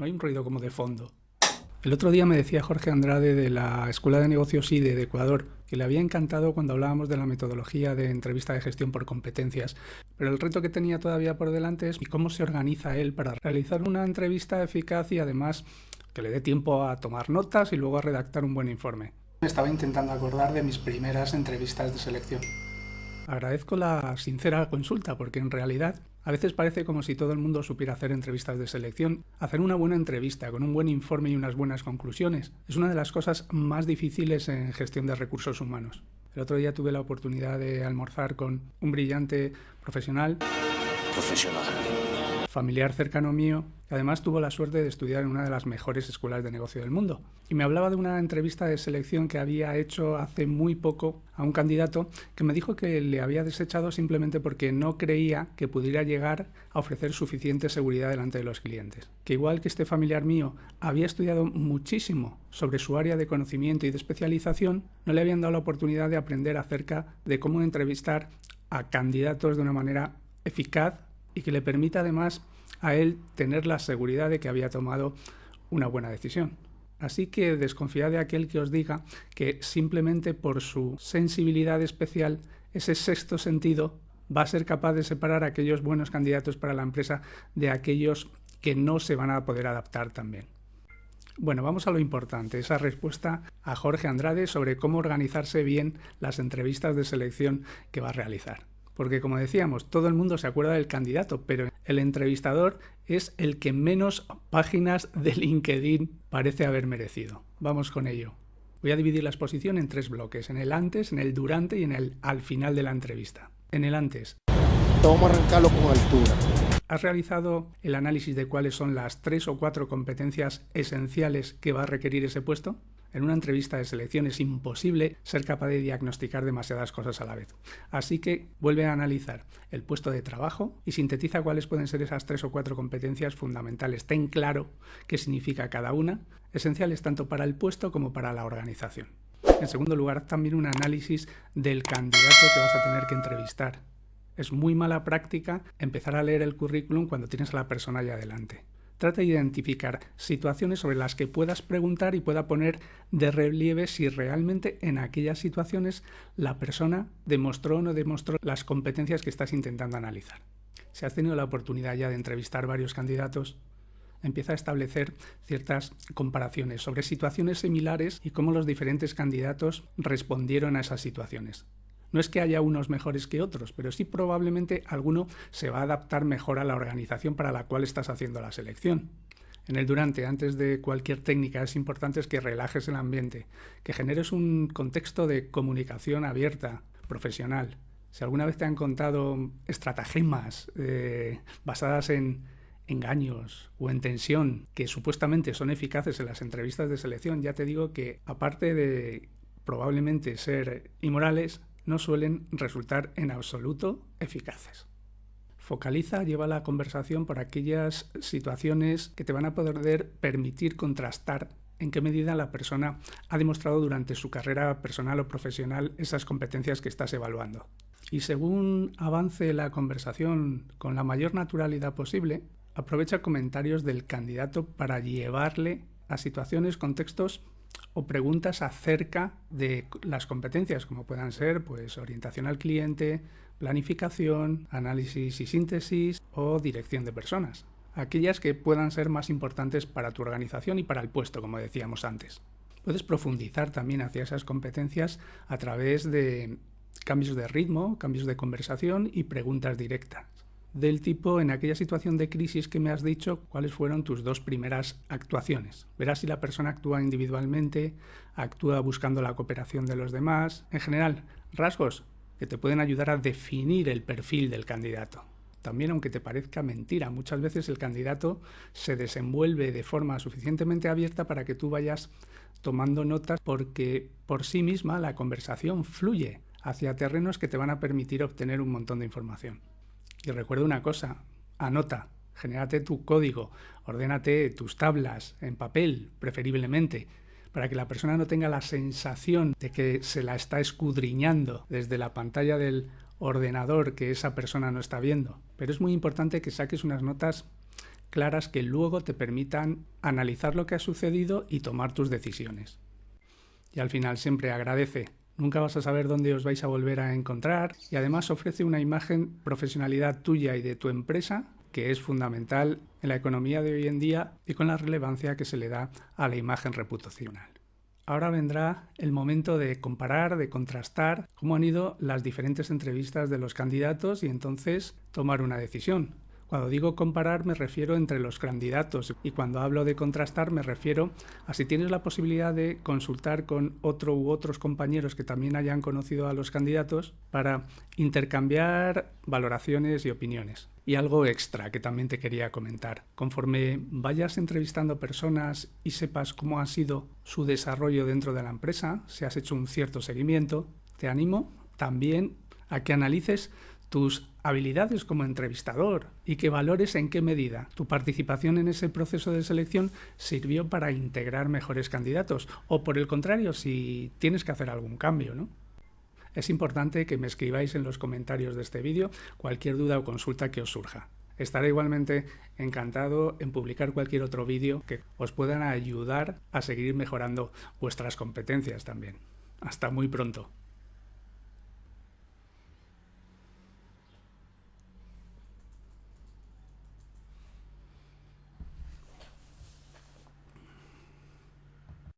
no hay un ruido como de fondo. El otro día me decía Jorge Andrade de la Escuela de Negocios IDE de Ecuador que le había encantado cuando hablábamos de la metodología de entrevista de gestión por competencias, pero el reto que tenía todavía por delante es cómo se organiza él para realizar una entrevista eficaz y además que le dé tiempo a tomar notas y luego a redactar un buen informe. Me estaba intentando acordar de mis primeras entrevistas de selección. Agradezco la sincera consulta porque en realidad a veces parece como si todo el mundo supiera hacer entrevistas de selección. Hacer una buena entrevista con un buen informe y unas buenas conclusiones es una de las cosas más difíciles en gestión de recursos humanos. El otro día tuve la oportunidad de almorzar con un brillante profesional. Familiar cercano mío, que además tuvo la suerte de estudiar en una de las mejores escuelas de negocio del mundo. Y me hablaba de una entrevista de selección que había hecho hace muy poco a un candidato que me dijo que le había desechado simplemente porque no creía que pudiera llegar a ofrecer suficiente seguridad delante de los clientes. Que igual que este familiar mío había estudiado muchísimo sobre su área de conocimiento y de especialización, no le habían dado la oportunidad de aprender acerca de cómo entrevistar a candidatos de una manera eficaz y que le permita además a él tener la seguridad de que había tomado una buena decisión. Así que desconfiad de aquel que os diga que simplemente por su sensibilidad especial, ese sexto sentido va a ser capaz de separar a aquellos buenos candidatos para la empresa de aquellos que no se van a poder adaptar también. Bueno, vamos a lo importante, esa respuesta a Jorge Andrade sobre cómo organizarse bien las entrevistas de selección que va a realizar. Porque como decíamos, todo el mundo se acuerda del candidato, pero el entrevistador es el que menos páginas de LinkedIn parece haber merecido. Vamos con ello. Voy a dividir la exposición en tres bloques, en el antes, en el durante y en el al final de la entrevista. En el antes. Altura. ¿Has realizado el análisis de cuáles son las tres o cuatro competencias esenciales que va a requerir ese puesto? En una entrevista de selección es imposible ser capaz de diagnosticar demasiadas cosas a la vez. Así que vuelve a analizar el puesto de trabajo y sintetiza cuáles pueden ser esas tres o cuatro competencias fundamentales. Ten claro qué significa cada una, esenciales tanto para el puesto como para la organización. En segundo lugar, también un análisis del candidato que vas a tener que entrevistar. Es muy mala práctica empezar a leer el currículum cuando tienes a la persona ya delante. Trata de identificar situaciones sobre las que puedas preguntar y pueda poner de relieve si realmente en aquellas situaciones la persona demostró o no demostró las competencias que estás intentando analizar. Si has tenido la oportunidad ya de entrevistar varios candidatos, empieza a establecer ciertas comparaciones sobre situaciones similares y cómo los diferentes candidatos respondieron a esas situaciones. No es que haya unos mejores que otros, pero sí probablemente alguno se va a adaptar mejor a la organización para la cual estás haciendo la selección. En el durante, antes de cualquier técnica, es importante que relajes el ambiente, que generes un contexto de comunicación abierta, profesional. Si alguna vez te han contado estratagemas eh, basadas en engaños o en tensión que supuestamente son eficaces en las entrevistas de selección, ya te digo que aparte de probablemente ser inmorales, no suelen resultar en absoluto eficaces. Focaliza, lleva la conversación por aquellas situaciones que te van a poder permitir contrastar en qué medida la persona ha demostrado durante su carrera personal o profesional esas competencias que estás evaluando. Y según avance la conversación con la mayor naturalidad posible, aprovecha comentarios del candidato para llevarle a situaciones, contextos o preguntas acerca de las competencias, como puedan ser pues, orientación al cliente, planificación, análisis y síntesis o dirección de personas. Aquellas que puedan ser más importantes para tu organización y para el puesto, como decíamos antes. Puedes profundizar también hacia esas competencias a través de cambios de ritmo, cambios de conversación y preguntas directas del tipo en aquella situación de crisis que me has dicho, cuáles fueron tus dos primeras actuaciones. Verás si la persona actúa individualmente, actúa buscando la cooperación de los demás. En general, rasgos que te pueden ayudar a definir el perfil del candidato. También aunque te parezca mentira, muchas veces el candidato se desenvuelve de forma suficientemente abierta para que tú vayas tomando notas porque por sí misma la conversación fluye hacia terrenos que te van a permitir obtener un montón de información. Y recuerda una cosa, anota, genérate tu código, ordénate tus tablas en papel, preferiblemente, para que la persona no tenga la sensación de que se la está escudriñando desde la pantalla del ordenador que esa persona no está viendo. Pero es muy importante que saques unas notas claras que luego te permitan analizar lo que ha sucedido y tomar tus decisiones. Y al final siempre agradece. Nunca vas a saber dónde os vais a volver a encontrar y además ofrece una imagen profesionalidad tuya y de tu empresa que es fundamental en la economía de hoy en día y con la relevancia que se le da a la imagen reputacional. Ahora vendrá el momento de comparar, de contrastar cómo han ido las diferentes entrevistas de los candidatos y entonces tomar una decisión. Cuando digo comparar me refiero entre los candidatos y cuando hablo de contrastar me refiero a si tienes la posibilidad de consultar con otro u otros compañeros que también hayan conocido a los candidatos para intercambiar valoraciones y opiniones. Y algo extra que también te quería comentar. Conforme vayas entrevistando personas y sepas cómo ha sido su desarrollo dentro de la empresa, si has hecho un cierto seguimiento, te animo también a que analices tus habilidades como entrevistador y que valores en qué medida tu participación en ese proceso de selección sirvió para integrar mejores candidatos o por el contrario si tienes que hacer algún cambio, ¿no? Es importante que me escribáis en los comentarios de este vídeo cualquier duda o consulta que os surja. Estaré igualmente encantado en publicar cualquier otro vídeo que os puedan ayudar a seguir mejorando vuestras competencias también. Hasta muy pronto.